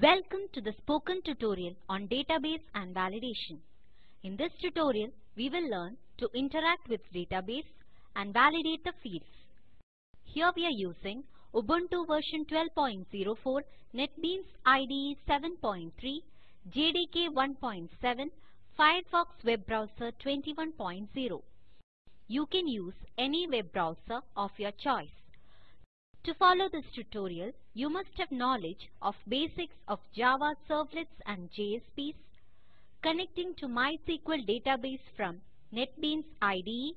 Welcome to the spoken tutorial on database and validation. In this tutorial, we will learn to interact with database and validate the fields. Here we are using Ubuntu version 12.04, NetBeans IDE 7.3, JDK 1.7, Firefox web browser 21.0. You can use any web browser of your choice. To follow this tutorial, you must have knowledge of basics of Java servlets and JSPs, connecting to MySQL database from NetBeans IDE,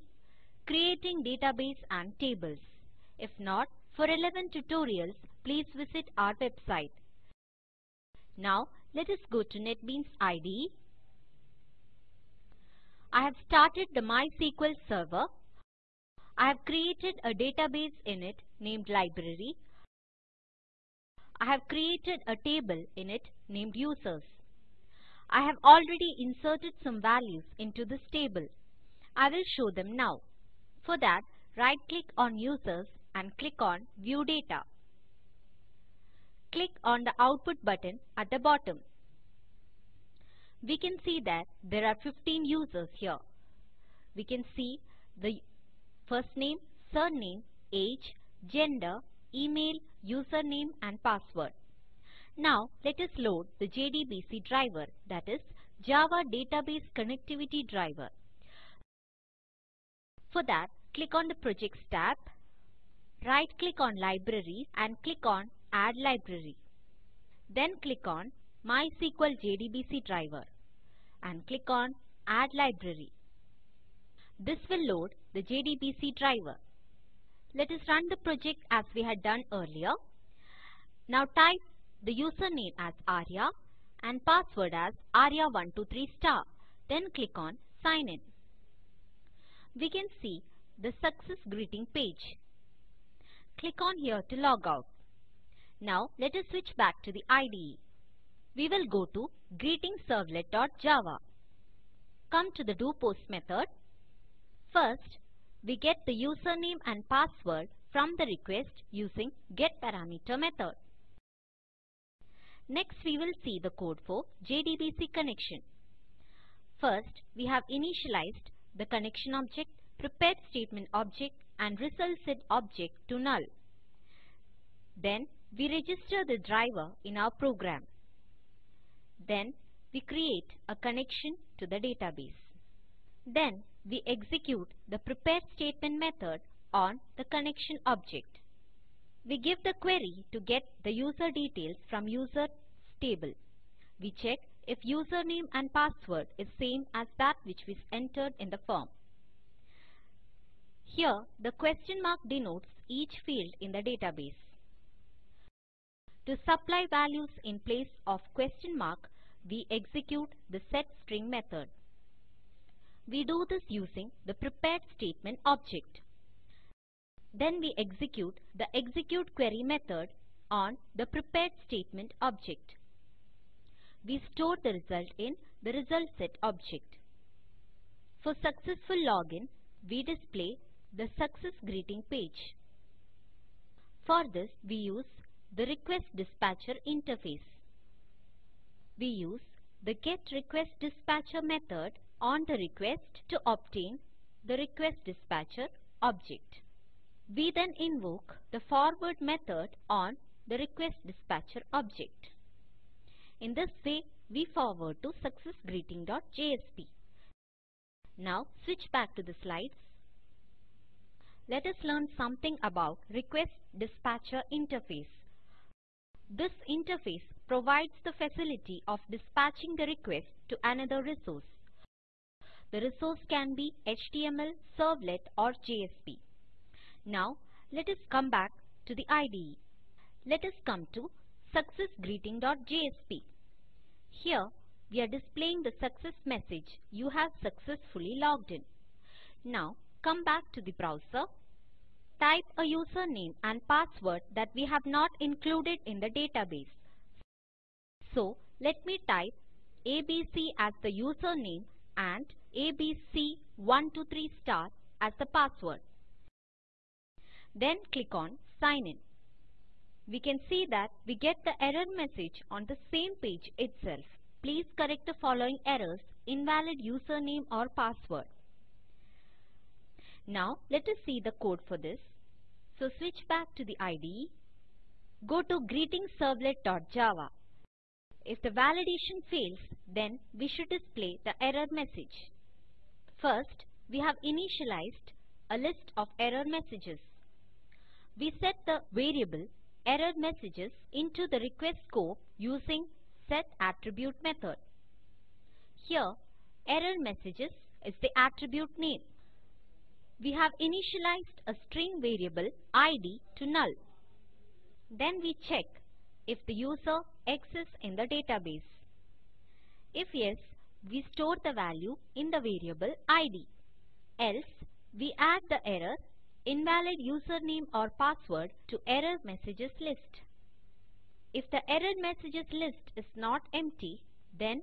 creating database and tables. If not, for relevant tutorials, please visit our website. Now, let us go to NetBeans IDE. I have started the MySQL server. I have created a database in it named library. I have created a table in it named users. I have already inserted some values into this table. I will show them now. For that, right click on users and click on view data. Click on the output button at the bottom. We can see that there are 15 users here. We can see the first name, surname, age, gender, email, username and password. Now let us load the JDBC driver that is Java Database Connectivity Driver. For that click on the Projects tab, right click on Libraries and click on Add Library. Then click on MySQL JDBC driver and click on Add Library. This will load the JDBC driver. Let us run the project as we had done earlier. Now type the username as Arya and password as Arya123 star. Then click on Sign in. We can see the success greeting page. Click on here to log out. Now let us switch back to the IDE. We will go to greetingservlet.java. Come to the doPost method. First, we get the username and password from the request using getParameter method. Next, we will see the code for JDBC connection. First, we have initialized the connection object, prepared statement object and result set object to null. Then, we register the driver in our program. Then, we create a connection to the database. Then, we execute the prepare statement method on the connection object. We give the query to get the user details from user table. We check if username and password is same as that which was entered in the form. Here, the question mark denotes each field in the database. To supply values in place of question mark, we execute the setString method. We do this using the prepared statement object. Then we execute the execute query method on the prepared statement object. We store the result in the result set object. For successful login, we display the success greeting page. For this, we use the request dispatcher interface. We use the get request dispatcher method on the request to obtain the request dispatcher object. We then invoke the forward method on the request dispatcher object. In this way, we forward to successgreeting.jsp. Now switch back to the slides. Let us learn something about request dispatcher interface. This interface provides the facility of dispatching the request to another resource. The resource can be HTML, Servlet or JSP. Now let us come back to the IDE. Let us come to successgreeting.jsp. Here we are displaying the success message you have successfully logged in. Now come back to the browser. Type a username and password that we have not included in the database. So let me type ABC as the username and ABC123 star as the password. Then click on Sign in. we can see that we get the error message on the same page itself. Please correct the following errors, invalid username or password. Now let us see the code for this. So switch back to the IDE. Go to greetingservlet.java. If the validation fails, then we should display the error message. First, we have initialized a list of error messages. We set the variable error messages into the request scope using setAttribute method. Here, error messages is the attribute name. We have initialized a string variable id to null. Then we check if the user exists in the database. If yes, we store the value in the variable id. Else, we add the error invalid username or password to error messages list. If the error messages list is not empty, then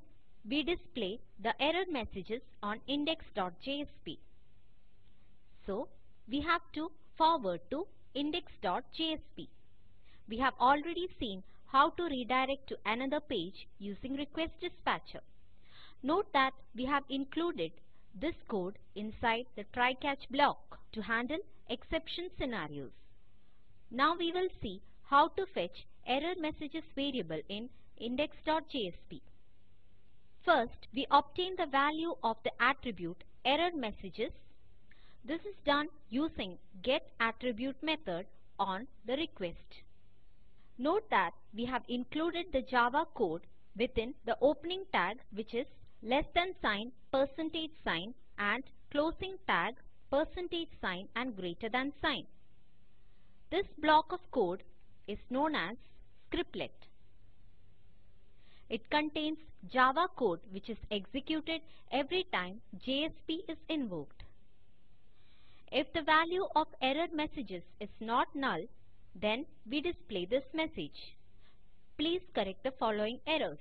we display the error messages on index.jsp. So, we have to forward to index.jsp. We have already seen how to redirect to another page using request dispatcher. Note that we have included this code inside the try-catch block to handle exception scenarios. Now we will see how to fetch error messages variable in index.jsp. First, we obtain the value of the attribute error messages. This is done using getAttribute method on the request. Note that we have included the Java code within the opening tag which is less than sign, percentage sign and closing tag percentage sign and greater than sign. This block of code is known as scriptlet. It contains Java code which is executed every time JSP is invoked. If the value of error messages is not null, then we display this message. Please correct the following errors.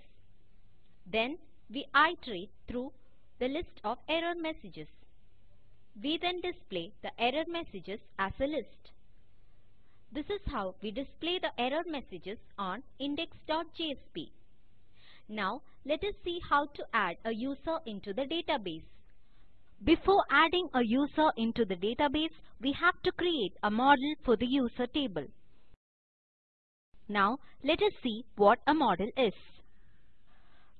Then we iterate through the list of error messages. We then display the error messages as a list. This is how we display the error messages on index.jsp. Now let us see how to add a user into the database. Before adding a user into the database, we have to create a model for the user table. Now let us see what a model is.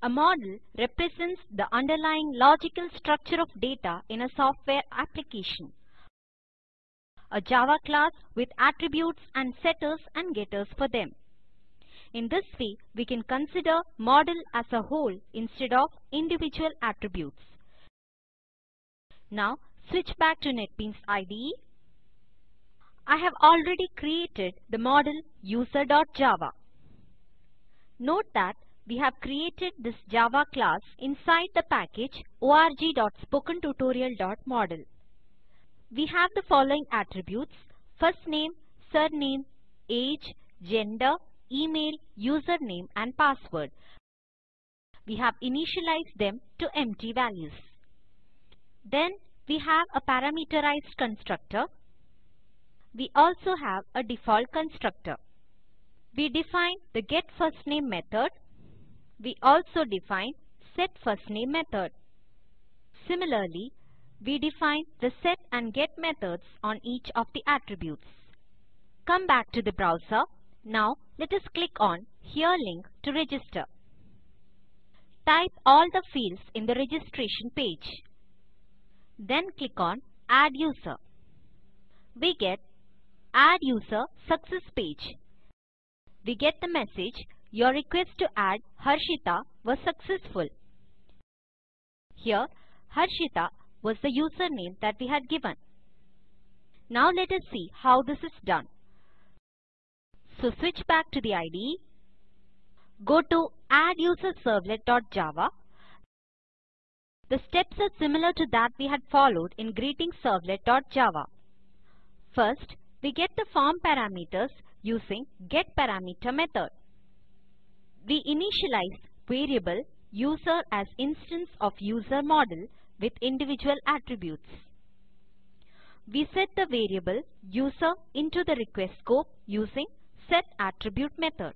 A model represents the underlying logical structure of data in a software application. A Java class with attributes and setters and getters for them. In this way, we can consider model as a whole instead of individual attributes. Now, switch back to NetBeans IDE. I have already created the model user.java. Note that we have created this Java class inside the package org.spokentutorial.model. We have the following attributes first name, surname, age, gender, email, username and password. We have initialized them to empty values. Then we have a parameterized constructor. We also have a default constructor. We define the getFirstName method we also define setFirstName method. Similarly, we define the set and get methods on each of the attributes. Come back to the browser. Now let us click on Here link to register. Type all the fields in the registration page. Then click on Add User. We get Add User Success page. We get the message your request to add Harshita was successful. Here, Harshita was the username that we had given. Now let us see how this is done. So switch back to the IDE. Go to adduserservlet.java. The steps are similar to that we had followed in greetingservlet.java. First, we get the form parameters using getParameter method we initialize variable user as instance of user model with individual attributes. We set the variable user into the request scope using setAttribute method.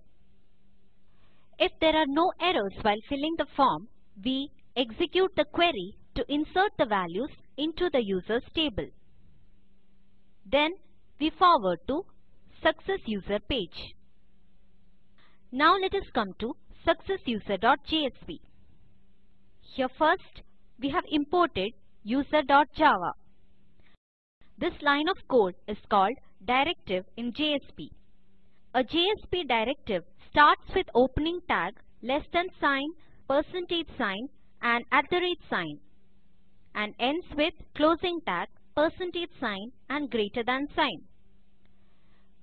If there are no errors while filling the form, we execute the query to insert the values into the users table. Then we forward to success user page. Now let us come to successuser.jsp. Here first we have imported user.java. This line of code is called directive in JSP. A JSP directive starts with opening tag less than sign, percentage sign and at the rate sign and ends with closing tag, percentage sign and greater than sign.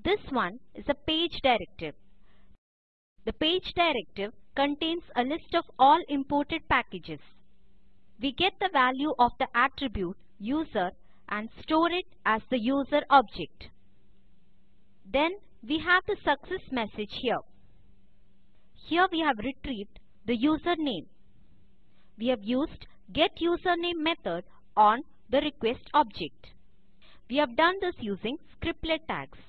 This one is a page directive. The page directive contains a list of all imported packages. We get the value of the attribute user and store it as the user object. Then we have the success message here. Here we have retrieved the username. We have used getUsername method on the request object. We have done this using scriptlet tags.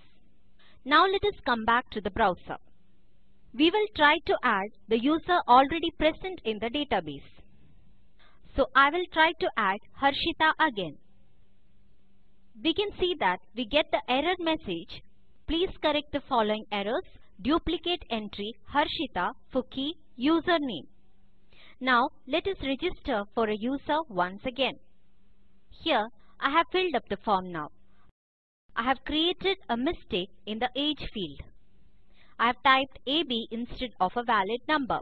Now let us come back to the browser. We will try to add the user already present in the database. So I will try to add Harshita again. We can see that we get the error message. Please correct the following errors. Duplicate entry Harshita for key username. Now let us register for a user once again. Here I have filled up the form now. I have created a mistake in the age field. I have typed AB instead of a valid number.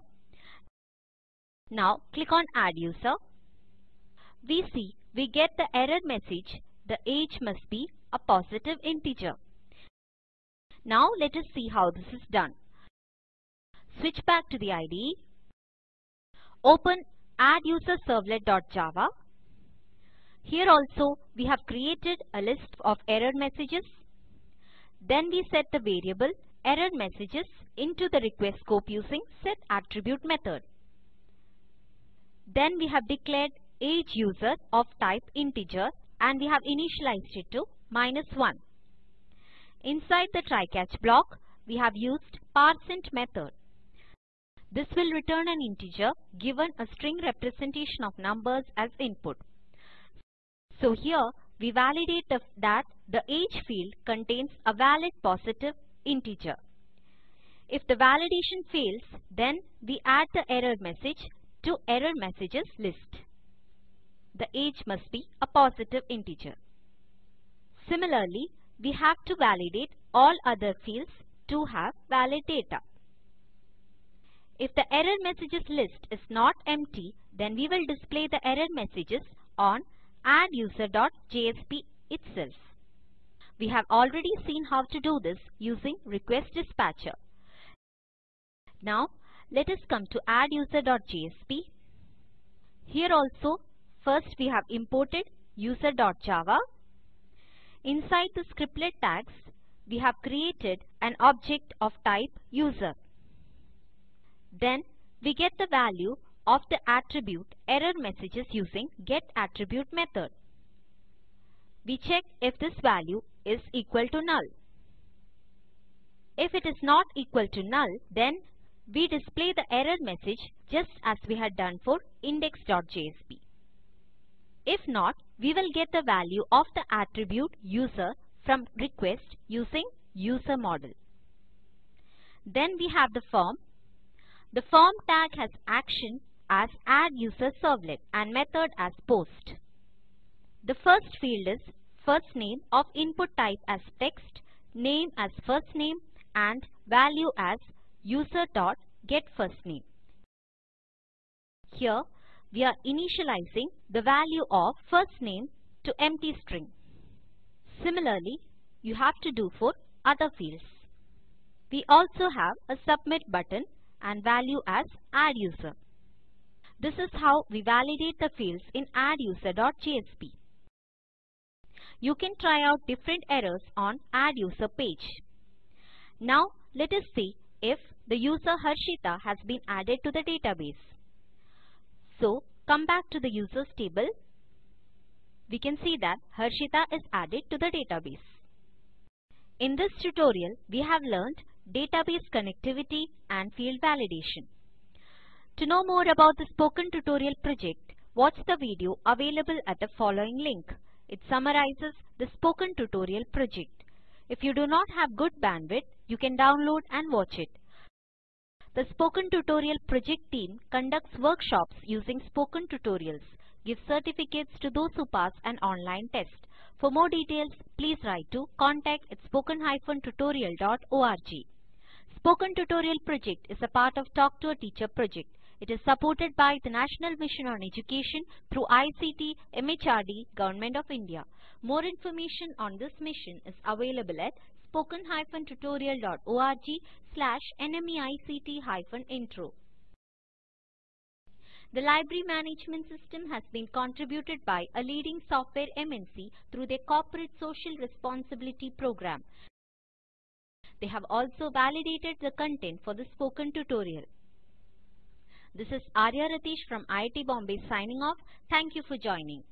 Now click on add user. We see we get the error message the age must be a positive integer. Now let us see how this is done. Switch back to the IDE Open adduserservlet.java. Here also we have created a list of error messages. Then we set the variable error messages into the request scope using setAttribute method. Then we have declared age user of type integer and we have initialized it to minus 1. Inside the try catch block, we have used parseInt method. This will return an integer given a string representation of numbers as input. So here we validate that the age field contains a valid positive integer. If the validation fails, then we add the error message to error messages list. The age must be a positive integer. Similarly, we have to validate all other fields to have valid data. If the error messages list is not empty, then we will display the error messages on adduser.jsp itself. We have already seen how to do this using request dispatcher. Now let us come to adduser.jsp. Here also first we have imported user.java. Inside the scriptlet tags we have created an object of type user. Then we get the value of the attribute error messages using getAttribute method. We check if this value is equal to null. If it is not equal to null, then we display the error message just as we had done for index.jsp. If not, we will get the value of the attribute user from request using user model. Then we have the form the form tag has action as add user servlet and method as post. The first field is first name of input type as text, name as first name and value as user.getFirstName. Here we are initializing the value of first name to empty string. Similarly, you have to do for other fields. We also have a submit button and value as adduser. This is how we validate the fields in adduser.jsp. You can try out different errors on add user page. Now let us see if the user Harshita has been added to the database. So come back to the users table. We can see that Harshita is added to the database. In this tutorial, we have learned database connectivity and field validation. To know more about the Spoken Tutorial project, watch the video available at the following link. It summarizes the Spoken Tutorial project. If you do not have good bandwidth, you can download and watch it. The Spoken Tutorial project team conducts workshops using Spoken Tutorials, gives certificates to those who pass an online test. For more details, please write to contact at spoken-tutorial.org. Spoken Tutorial project is a part of Talk to a Teacher project. It is supported by the National Mission on Education through ICT, MHRD, Government of India. More information on this mission is available at spoken-tutorial.org slash nmeict-intro. The library management system has been contributed by a leading software MNC through their corporate social responsibility program. They have also validated the content for the spoken tutorial. This is Arya Ratish from IIT Bombay signing off. Thank you for joining.